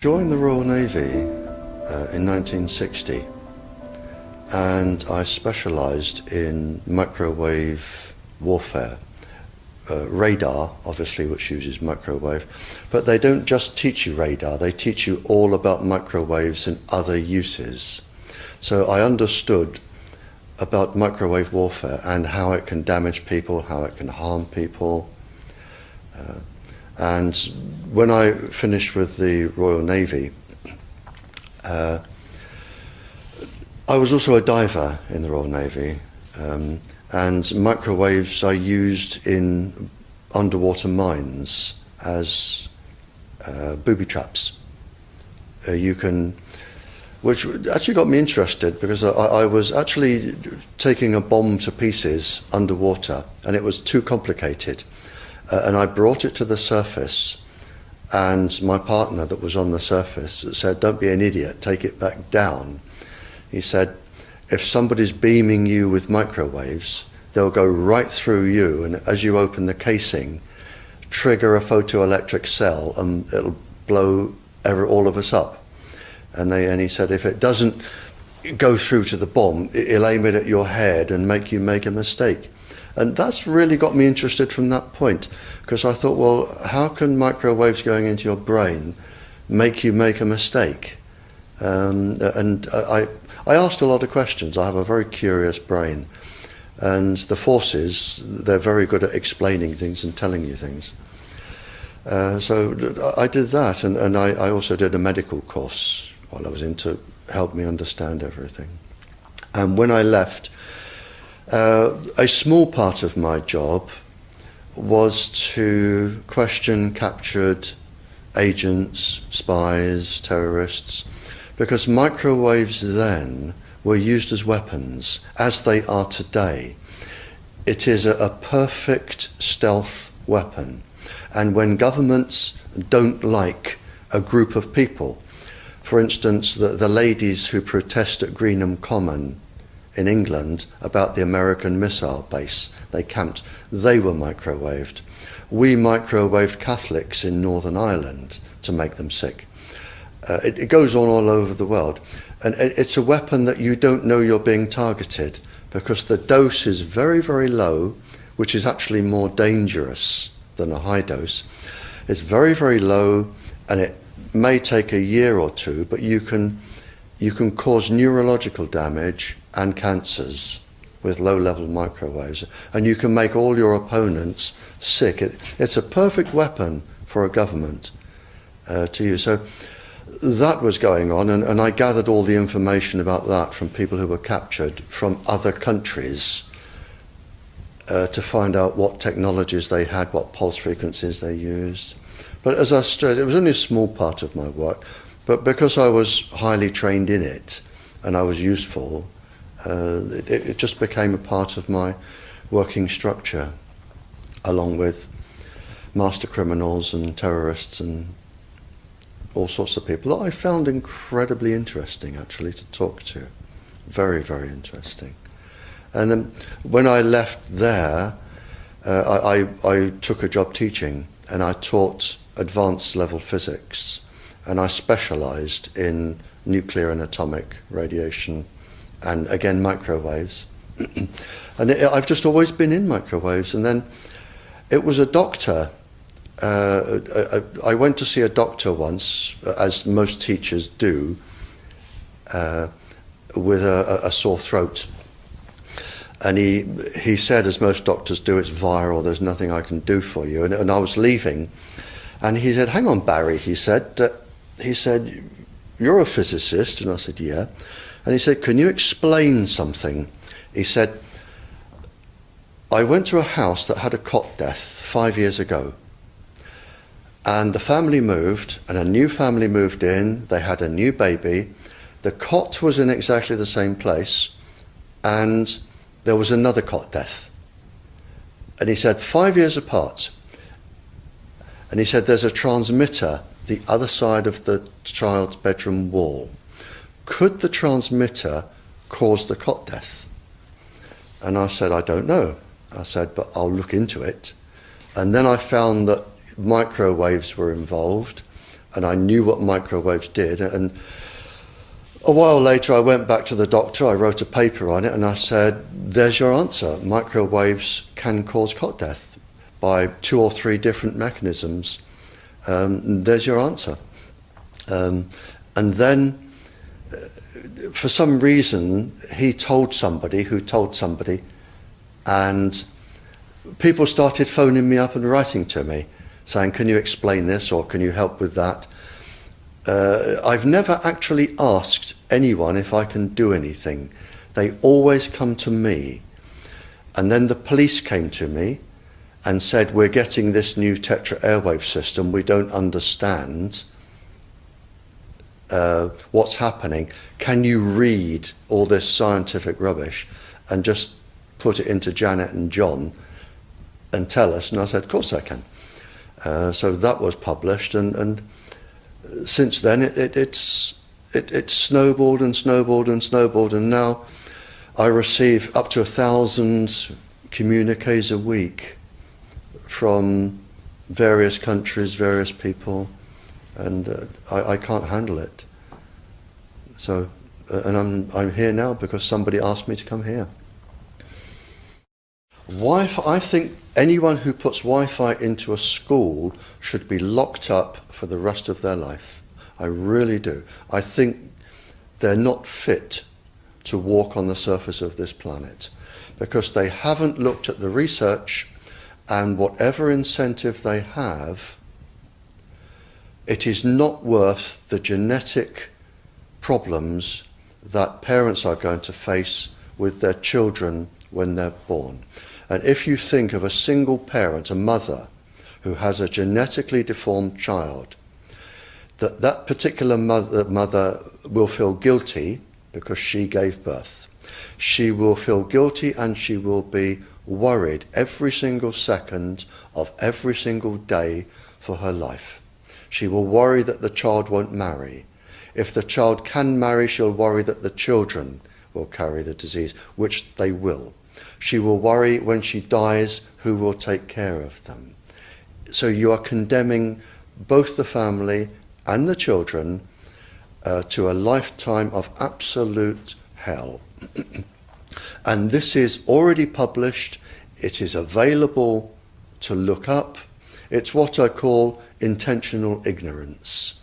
Joined the Royal Navy uh, in 1960 and I specialised in microwave warfare. Uh, radar, obviously, which uses microwave, but they don't just teach you radar, they teach you all about microwaves and other uses. So I understood about microwave warfare and how it can damage people, how it can harm people. Uh, and when I finished with the Royal Navy, uh, I was also a diver in the Royal Navy, um, and microwaves I used in underwater mines as uh, booby traps. Uh, you can, which actually got me interested because I, I was actually taking a bomb to pieces underwater, and it was too complicated. Uh, and I brought it to the surface, and my partner that was on the surface that said, "Don't be an idiot, take it back down." He said, if somebody's beaming you with microwaves, they'll go right through you, and as you open the casing, trigger a photoelectric cell, and it'll blow every, all of us up. And, they, and he said, if it doesn't go through to the bomb, it'll aim it at your head and make you make a mistake. And that's really got me interested from that point, because I thought, well, how can microwaves going into your brain make you make a mistake? Um, and I, I asked a lot of questions. I have a very curious brain. And the forces, they're very good at explaining things and telling you things. Uh, so I did that, and, and I, I, also did a medical course while I was in to help me understand everything. And when I left, uh, a small part of my job was to question captured agents, spies, terrorists, because microwaves then were used as weapons, as they are today. It is a, a perfect stealth weapon. And when governments don't like a group of people, for instance, the, the ladies who protest at Greenham Common in England about the American missile base they camped, they were microwaved. We microwaved Catholics in Northern Ireland to make them sick. Uh, it, it goes on all over the world. And it's a weapon that you don't know you're being targeted because the dose is very, very low, which is actually more dangerous than a high dose. It's very, very low and it may take a year or two, but you can, you can cause neurological damage and cancers with low level microwaves. And you can make all your opponents sick. It, it's a perfect weapon for a government uh, to use. So that was going on, and, and I gathered all the information about that from people who were captured from other countries uh, to find out what technologies they had, what pulse frequencies they used. But as I said, it was only a small part of my work, but because I was highly trained in it and I was useful, uh, it, it just became a part of my working structure, along with master criminals and terrorists and all sorts of people that I found incredibly interesting actually to talk to. Very, very interesting. And then when I left there, uh, I, I, I took a job teaching and I taught advanced level physics and I specialized in nuclear and atomic radiation and again microwaves. and it, I've just always been in microwaves and then it was a doctor uh, I, I, went to see a doctor once, as most teachers do, uh, with a, a, sore throat. And he, he said, as most doctors do, it's viral, there's nothing I can do for you. And, and I was leaving, and he said, hang on, Barry, he said, he said, you're a physicist? And I said, yeah. And he said, can you explain something? He said, I went to a house that had a cot death five years ago. And the family moved, and a new family moved in. They had a new baby. The cot was in exactly the same place, and there was another cot death. And he said, five years apart. And he said, there's a transmitter the other side of the child's bedroom wall. Could the transmitter cause the cot death? And I said, I don't know. I said, but I'll look into it. And then I found that microwaves were involved and I knew what microwaves did. And a while later, I went back to the doctor, I wrote a paper on it, and I said, There's your answer. Microwaves can cause cot death by two or three different mechanisms. Um, there's your answer. Um, and then, uh, for some reason, he told somebody who told somebody, and people started phoning me up and writing to me saying, Can you explain this or can you help with that? Uh, I've never actually asked anyone if I can do anything. They always come to me. And then the police came to me and said, We're getting this new Tetra airwave system. We don't understand uh, what's happening. Can you read all this scientific rubbish and just put it into Janet and John and tell us? And I said, Of course I can. Uh, so that was published, and, and since then it, it, it's it, snowballed and snowballed and snowballed, and now I receive up to a thousand communiques a week from various countries, various people, and uh, I, I can't handle it. So, uh, and I'm I'm here now because somebody asked me to come here. Wi-Fi, I think anyone who puts Wi-Fi into a school should be locked up for the rest of their life. I really do. I think they're not fit to walk on the surface of this planet because they haven't looked at the research and whatever incentive they have, it is not worth the genetic problems that parents are going to face with their children when they're born. And if you think of a single parent, a mother, who has a genetically deformed child, that that particular mother, mother will feel guilty because she gave birth. She will feel guilty and she will be worried every single second of every single day for her life. She will worry that the child won't marry. If the child can marry, she'll worry that the children will carry the disease, which they will. She will worry when she dies who will take care of them. So you are condemning both the family and the children uh, to a lifetime of absolute hell. and this is already published, it is available to look up. It's what I call intentional ignorance.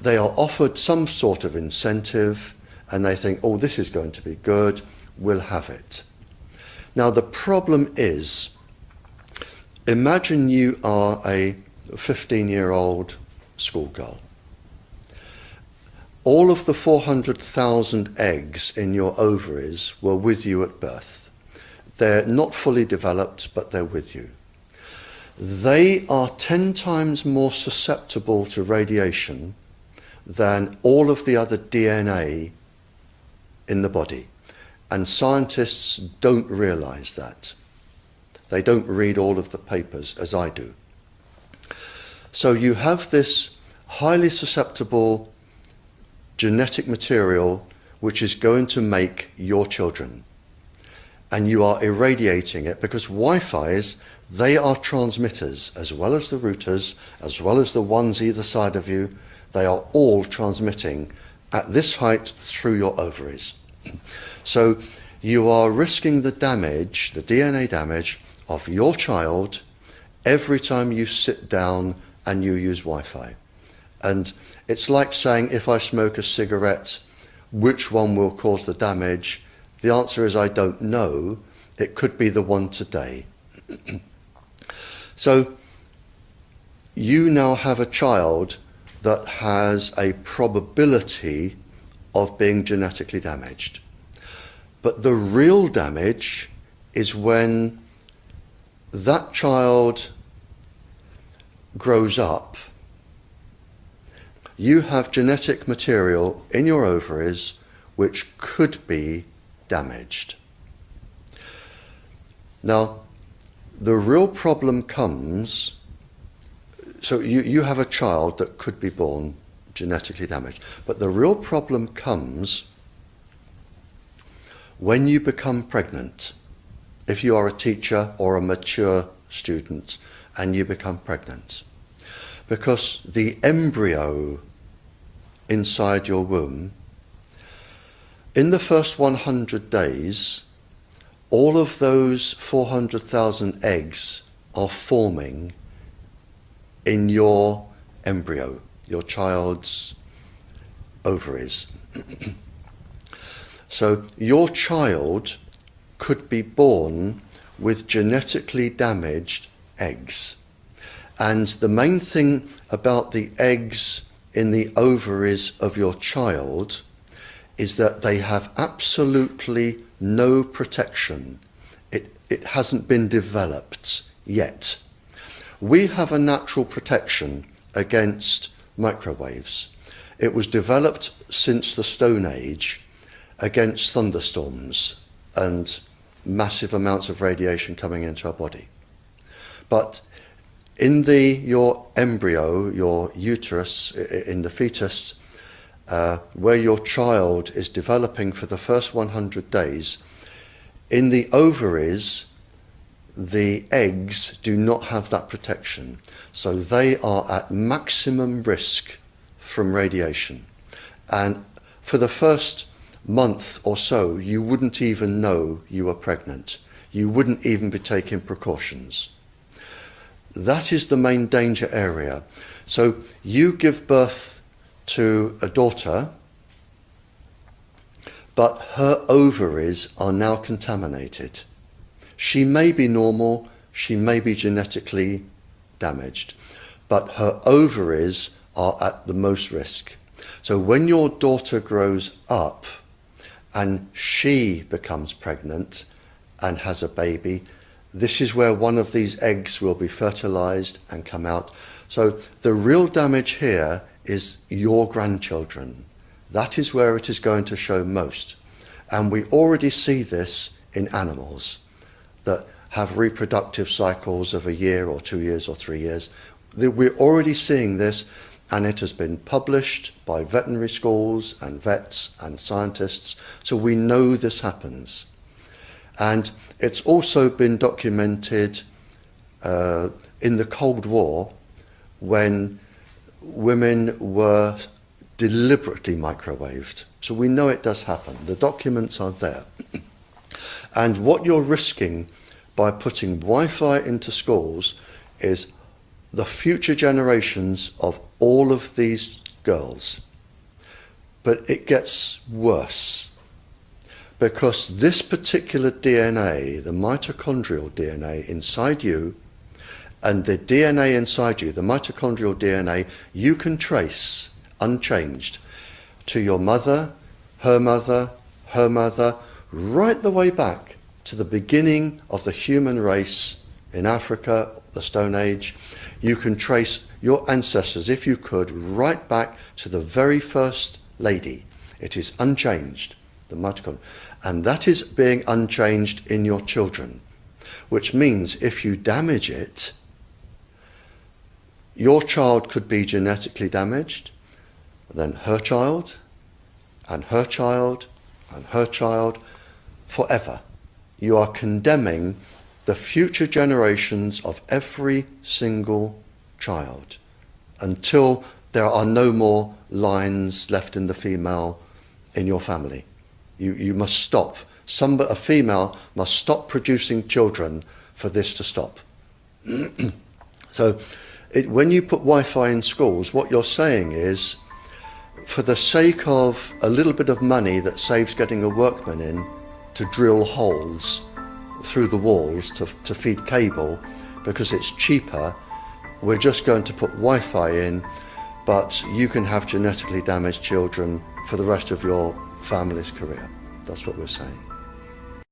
They are offered some sort of incentive and they think, oh, this is going to be good, we'll have it. Now, the problem is imagine you are a 15 year old schoolgirl. All of the 400,000 eggs in your ovaries were with you at birth. They're not fully developed, but they're with you. They are 10 times more susceptible to radiation than all of the other DNA in the body. And scientists don't realize that. They don't read all of the papers as I do. So you have this highly susceptible genetic material which is going to make your children. And you are irradiating it because Wi-Fi's, they are transmitters as well as the routers, as well as the ones either side of you. They are all transmitting at this height through your ovaries. So you are risking the damage, the DNA damage of your child every time you sit down and you use Wi-Fi. And it's like saying if I smoke a cigarette, which one will cause the damage? The answer is I don't know. It could be the one today. so you now have a child that has a probability of being genetically damaged. But the real damage is when that child grows up. You have genetic material in your ovaries which could be damaged. Now, the real problem comes, so you, you have a child that could be born genetically damaged, but the real problem comes when you become pregnant, if you are a teacher or a mature student and you become pregnant, because the embryo inside your womb, in the first 100 days, all of those 400,000 eggs are forming in your embryo, your child's ovaries. so your child could be born with genetically damaged eggs. And the main thing about the eggs in the ovaries of your child is that they have absolutely no protection. It, it hasn't been developed yet. We have a natural protection against microwaves. It was developed since the Stone Age against thunderstorms and massive amounts of radiation coming into our body. But in the your embryo, your uterus, in the fetus, uh, where your child is developing for the first 100 days, in the ovaries, the eggs do not have that protection. So they are at maximum risk from radiation. And for the first month or so, you wouldn't even know you were pregnant. You wouldn't even be taking precautions. That is the main danger area. So you give birth to a daughter, but her ovaries are now contaminated. She may be normal, she may be genetically damaged, but her ovaries are at the most risk. So when your daughter grows up and she becomes pregnant and has a baby, this is where one of these eggs will be fertilized and come out. So the real damage here is your grandchildren. That is where it is going to show most. And we already see this in animals that have reproductive cycles of a year or two years or three years. We're already seeing this and it has been published by veterinary schools and vets and scientists. So we know this happens. And it's also been documented uh, in the Cold War when women were deliberately microwaved. So we know it does happen. The documents are there. and what you're risking by putting Wi-Fi into schools is the future generations of all of these girls. But it gets worse because this particular DNA, the mitochondrial DNA inside you, and the DNA inside you, the mitochondrial DNA, you can trace unchanged to your mother, her mother, her mother, right the way back to the beginning of the human race in Africa, the Stone Age. You can trace your ancestors, if you could, right back to the very first lady. It is unchanged, the mitochondria. And that is being unchanged in your children, which means if you damage it, your child could be genetically damaged, then her child, and her child, and her child, forever. You are condemning the future generations of every single child until there are no more lines left in the female in your family. You, you must stop. Some, a female must stop producing children for this to stop. so it, when you put Wi-Fi in schools, what you're saying is, for the sake of a little bit of money that saves getting a workman in to drill holes through the walls to, to feed cable, because it's cheaper, we're just going to put Wi-Fi in, but you can have genetically damaged children for the rest of your family's career. That's what we're saying.